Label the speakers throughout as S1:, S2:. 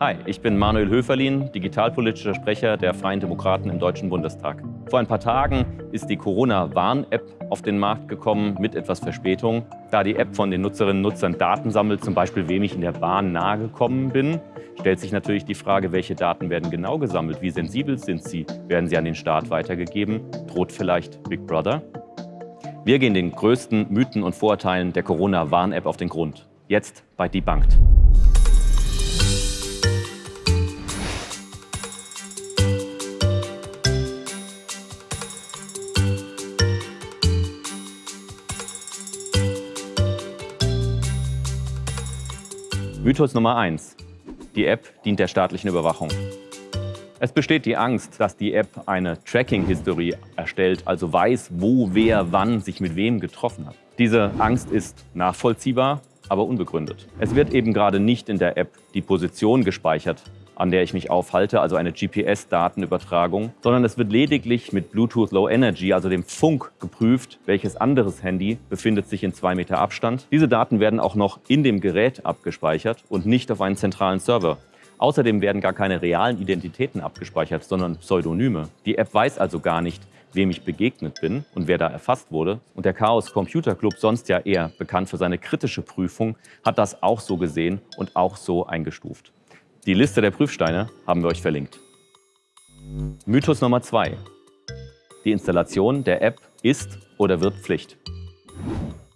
S1: Hi, ich bin Manuel Höferlin, digitalpolitischer Sprecher der Freien Demokraten im Deutschen Bundestag. Vor ein paar Tagen ist die Corona-Warn-App auf den Markt gekommen mit etwas Verspätung. Da die App von den Nutzerinnen und Nutzern Daten sammelt, zum Beispiel wem ich in der Bahn nahe gekommen bin, stellt sich natürlich die Frage, welche Daten werden genau gesammelt, wie sensibel sind sie, werden sie an den Staat weitergegeben, droht vielleicht Big Brother? Wir gehen den größten Mythen und Vorurteilen der Corona-Warn-App auf den Grund. Jetzt bei Debunked. Mythos Nummer 1. Die App dient der staatlichen Überwachung. Es besteht die Angst, dass die App eine Tracking-Historie erstellt, also weiß, wo, wer, wann sich mit wem getroffen hat. Diese Angst ist nachvollziehbar, aber unbegründet. Es wird eben gerade nicht in der App die Position gespeichert, an der ich mich aufhalte, also eine GPS-Datenübertragung, sondern es wird lediglich mit Bluetooth Low Energy, also dem Funk, geprüft, welches anderes Handy befindet sich in zwei Meter Abstand. Diese Daten werden auch noch in dem Gerät abgespeichert und nicht auf einen zentralen Server. Außerdem werden gar keine realen Identitäten abgespeichert, sondern Pseudonyme. Die App weiß also gar nicht, wem ich begegnet bin und wer da erfasst wurde. Und der Chaos Computer Club, sonst ja eher bekannt für seine kritische Prüfung, hat das auch so gesehen und auch so eingestuft. Die Liste der Prüfsteine haben wir euch verlinkt. Mythos Nummer 2. Die Installation der App ist oder wird Pflicht.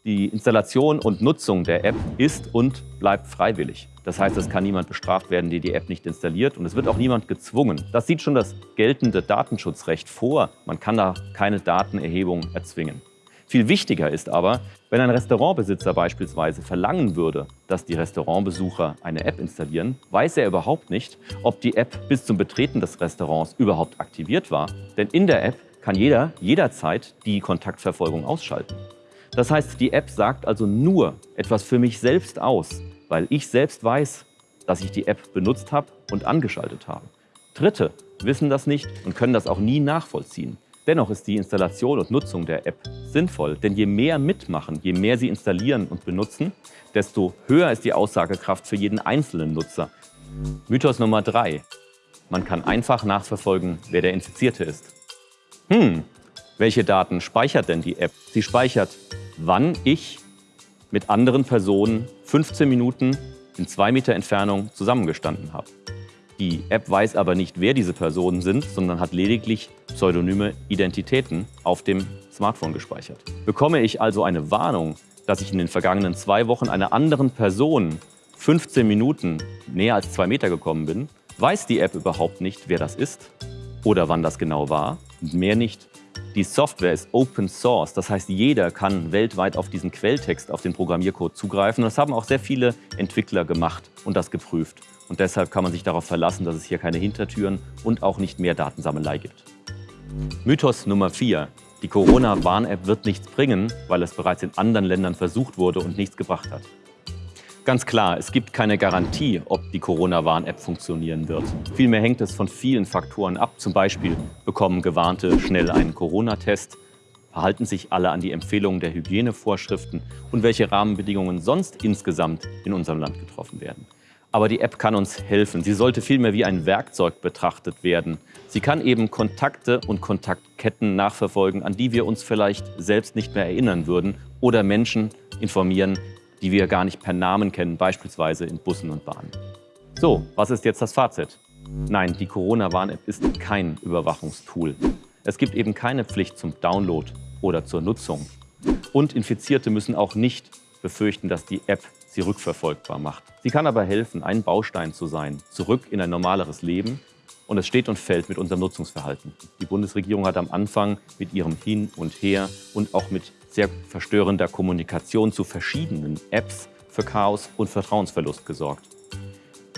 S1: Die Installation und Nutzung der App ist und bleibt freiwillig. Das heißt, es kann niemand bestraft werden, der die App nicht installiert und es wird auch niemand gezwungen. Das sieht schon das geltende Datenschutzrecht vor. Man kann da keine Datenerhebung erzwingen. Viel wichtiger ist aber, wenn ein Restaurantbesitzer beispielsweise verlangen würde, dass die Restaurantbesucher eine App installieren, weiß er überhaupt nicht, ob die App bis zum Betreten des Restaurants überhaupt aktiviert war. Denn in der App kann jeder jederzeit die Kontaktverfolgung ausschalten. Das heißt, die App sagt also nur etwas für mich selbst aus, weil ich selbst weiß, dass ich die App benutzt habe und angeschaltet habe. Dritte wissen das nicht und können das auch nie nachvollziehen. Dennoch ist die Installation und Nutzung der App sinnvoll, denn je mehr mitmachen, je mehr sie installieren und benutzen, desto höher ist die Aussagekraft für jeden einzelnen Nutzer. Mythos Nummer drei. Man kann einfach nachverfolgen, wer der Infizierte ist. Hm, welche Daten speichert denn die App? Sie speichert, wann ich mit anderen Personen 15 Minuten in zwei Meter Entfernung zusammengestanden habe. Die App weiß aber nicht, wer diese Personen sind, sondern hat lediglich pseudonyme Identitäten auf dem Smartphone gespeichert. Bekomme ich also eine Warnung, dass ich in den vergangenen zwei Wochen einer anderen Person 15 Minuten näher als zwei Meter gekommen bin, weiß die App überhaupt nicht, wer das ist oder wann das genau war mehr nicht. Die Software ist Open Source, das heißt, jeder kann weltweit auf diesen Quelltext, auf den Programmiercode zugreifen. Das haben auch sehr viele Entwickler gemacht und das geprüft. Und deshalb kann man sich darauf verlassen, dass es hier keine Hintertüren und auch nicht mehr Datensammelei gibt. Mythos Nummer 4. Die Corona-Warn-App wird nichts bringen, weil es bereits in anderen Ländern versucht wurde und nichts gebracht hat. Ganz klar, es gibt keine Garantie, ob die Corona-Warn-App funktionieren wird. Vielmehr hängt es von vielen Faktoren ab. Zum Beispiel bekommen Gewarnte schnell einen Corona-Test, verhalten sich alle an die Empfehlungen der Hygienevorschriften und welche Rahmenbedingungen sonst insgesamt in unserem Land getroffen werden. Aber die App kann uns helfen. Sie sollte vielmehr wie ein Werkzeug betrachtet werden. Sie kann eben Kontakte und Kontaktketten nachverfolgen, an die wir uns vielleicht selbst nicht mehr erinnern würden oder Menschen informieren, die wir gar nicht per Namen kennen, beispielsweise in Bussen und Bahnen. So, was ist jetzt das Fazit? Nein, die Corona-Warn-App ist kein Überwachungstool. Es gibt eben keine Pflicht zum Download oder zur Nutzung. Und Infizierte müssen auch nicht befürchten, dass die App sie rückverfolgbar macht. Sie kann aber helfen, ein Baustein zu sein, zurück in ein normaleres Leben. Und es steht und fällt mit unserem Nutzungsverhalten. Die Bundesregierung hat am Anfang mit ihrem Hin und Her und auch mit sehr verstörender Kommunikation zu verschiedenen Apps für Chaos und Vertrauensverlust gesorgt.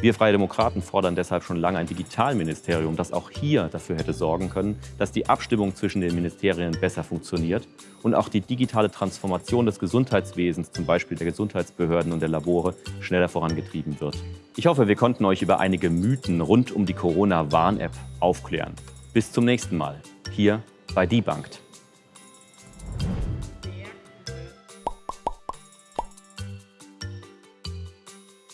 S1: Wir Freie Demokraten fordern deshalb schon lange ein Digitalministerium, das auch hier dafür hätte sorgen können, dass die Abstimmung zwischen den Ministerien besser funktioniert und auch die digitale Transformation des Gesundheitswesens, zum Beispiel der Gesundheitsbehörden und der Labore, schneller vorangetrieben wird. Ich hoffe, wir konnten euch über einige Mythen rund um die Corona-Warn-App aufklären. Bis zum nächsten Mal, hier bei Debunked.